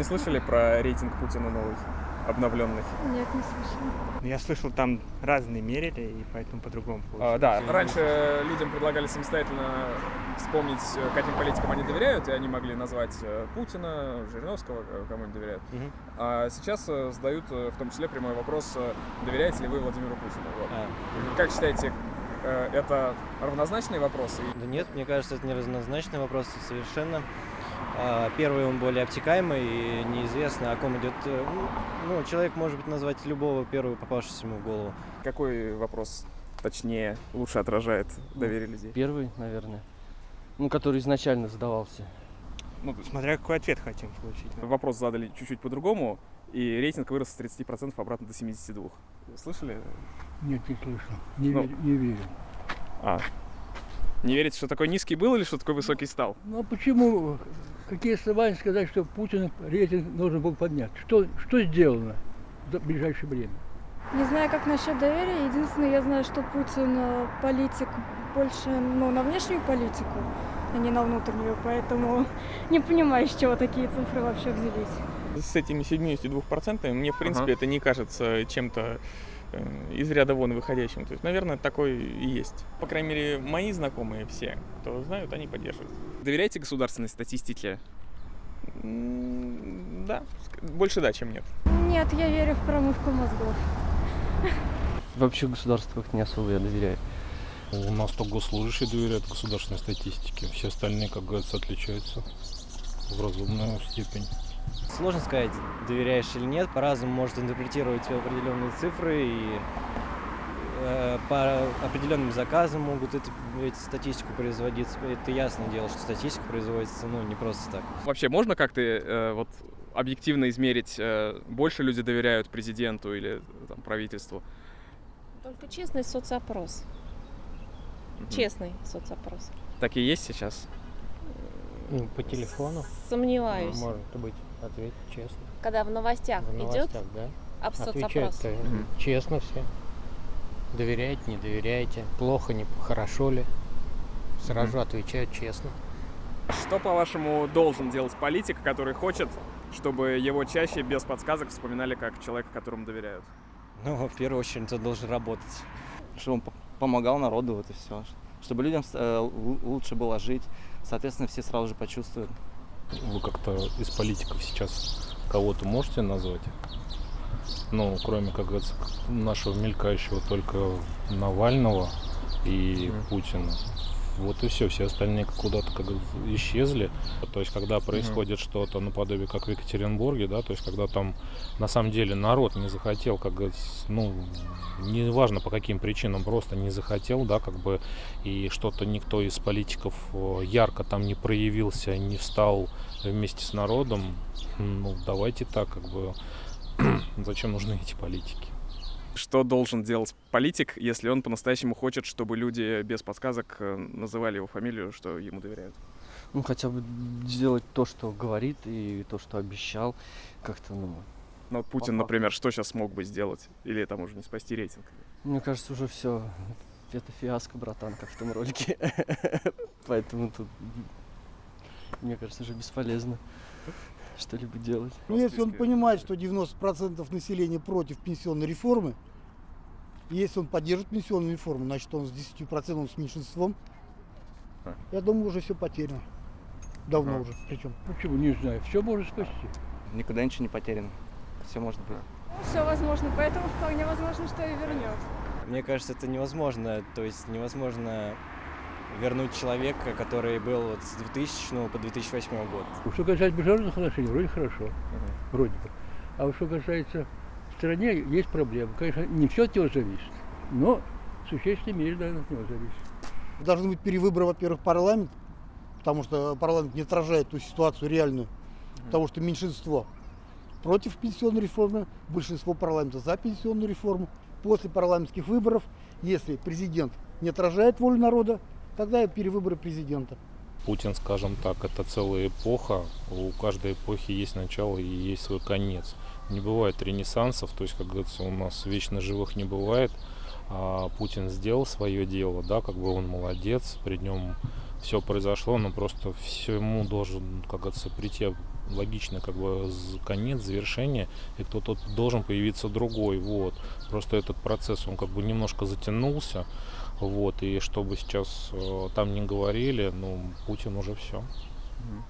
Не слышали про рейтинг Путина новый, обновленный? Нет, не слышала. Я слышал, там разные мерили, и поэтому по-другому А, получилось. да, раньше людям предлагали самостоятельно вспомнить, э, каким политикам они доверяют, и они могли назвать э, Путина, Жириновского, кому они доверяют. Мгм. А сейчас э, задают в том числе прямой вопрос, доверяете ли вы Владимиру Путину? Вот. А, Как считаете, это равнозначные вопросы? да нет, мне кажется, это не разнозначный вопрос совершенно. А, Первый, он более обтекаемый и неизвестно, о ком идет. э, Ну, ну, человек может быть назвать любого первого попавшегося ему в голову. Какой вопрос точнее лучше отражает доверие людей? Первый, наверное. Ну, который изначально задавался. Ну, Смотря какой ответ хотим получить. вопрос задали чуть-чуть по-другому, и рейтинг вырос с 30% обратно до 72%. Слышали? Нет, не слышал. Не, Ну. верю, не верю. А. Не верите, что такой низкий был или что такой высокий стал? Ну а почему, какие основания сказать, что Путин рейтинг должен был поднять? Что, что сделано за ближайшее время? Не знаю, как насчет доверия. Единственное, я знаю, что Путин э, политик больше ну, на внешнюю политику, а не на внутреннюю. Поэтому не понимаю, с чего такие цифры вообще взялись. с этими 72% мне, в принципе, Ага. это не кажется чем-то из ряда вон выходящим. То есть, наверное, такой и есть. По крайней мере, мои знакомые все, кто знают, они поддерживают. Доверяете государственной статистике? Да, больше да, чем нет. Нет, я верю в промывку мозгов. Вообще государству как не особо я доверяю. У нас только госслужащие доверяют государственной статистике. Все остальные, как говорится, отличаются в разумную степень. Сложно сказать, доверяешь или нет. По-разному может интерпретировать определенные цифры и э, по определенным заказам могут это, эти статистику производиться. Это ясное дело, что статистика производится ну, не просто так. Вообще можно как-то э, вот объективно измерить, э, больше люди доверяют президенту или там, правительству? Только честный соцопрос. Мгм. Честный соцопрос. Так и есть сейчас? Ну, по телефону Сомневаюсь. может быть ответить честно. Когда в новостях В идет новостях, да. об соцопрос. Отвечают-то Мгм. честно все. Доверяете, не доверяете. Плохо, не хорошо ли. Сразу отвечают честно. Что, по-вашему, должен делать политик, который хочет, чтобы его чаще без подсказок вспоминали как человека, которому доверяют? Ну, в первую очередь, он должен работать. Чтобы он помогал народу, вот и все. Чтобы людям э, лу- лучше было жить. Соответственно, все сразу же почувствуют. Вы как-то из политиков сейчас кого-то можете назвать? Ну, кроме, как говорится, нашего мелькающего только Навального и Мгм. Путина. Вот и все, все остальные куда-то как исчезли. То есть, когда происходит что-то наподобие, как в Екатеринбурге, да, то есть, когда там на самом деле народ не захотел, как говорится, ну, неважно по каким причинам, просто не захотел, да, как бы, и что-то никто из политиков э, ярко там не проявился, не встал вместе с народом, ну, давайте так, как бы, зачем нужны эти политики? Что должен делать политик, если он по-настоящему хочет, чтобы люди без подсказок э, называли его фамилию, что ему доверяют? Ну, хотя бы сделать то, что говорит, и то, что обещал. Как-то, ну, Ну, вот Путин, например, что сейчас смог бы сделать? Или там уже не спасти рейтинг? мне кажется, уже все. Это фиаско, братан, как в том ролике. Поэтому тут, мне кажется, уже бесполезно что-либо делать. Ну, если он понимает, что 90% населения против пенсионной реформы, если он поддержит пенсионную реформу, значит он с 10% с меньшинством, А. я думаю, уже все потеряно. Давно А. уже причем. Почему? Не знаю. Все может спасти. Никуда ничего не потеряно. Все может быть. Все возможно, поэтому вполне возможно, что и вернет. Мне кажется, это невозможно. То есть невозможно вернуть человека, который был вот с 2000 по 2008 год. Что касается международных отношений, вроде хорошо. Вроде бы. А вот что касается стране, есть проблемы. Конечно, не все от него зависит, но в существенной мере, наверное, от него зависит. Должны быть перевыборы, во-первых, парламент, потому что парламент не отражает ту ситуацию реальную, потому что меньшинство против пенсионной реформы, большинство парламента за пенсионную реформу. После парламентских выборов, если президент не отражает волю народа, тогда и перевыборы президента. Путин, скажем так, это целая эпоха. У каждой эпохи есть начало и есть свой конец. Не бывает ренессансов, то есть, как говорится, у нас вечно живых не бывает. А Путин сделал свое дело, да, как бы он молодец, при нем все произошло, но просто всему должен, как говорится, прийти логичный как бы конец, завершение, и кто-то должен появиться другой, вот. Просто этот процесс, он как бы немножко затянулся, вот, и чтобы сейчас э, там не говорили, ну, Путин уже все. Мгм.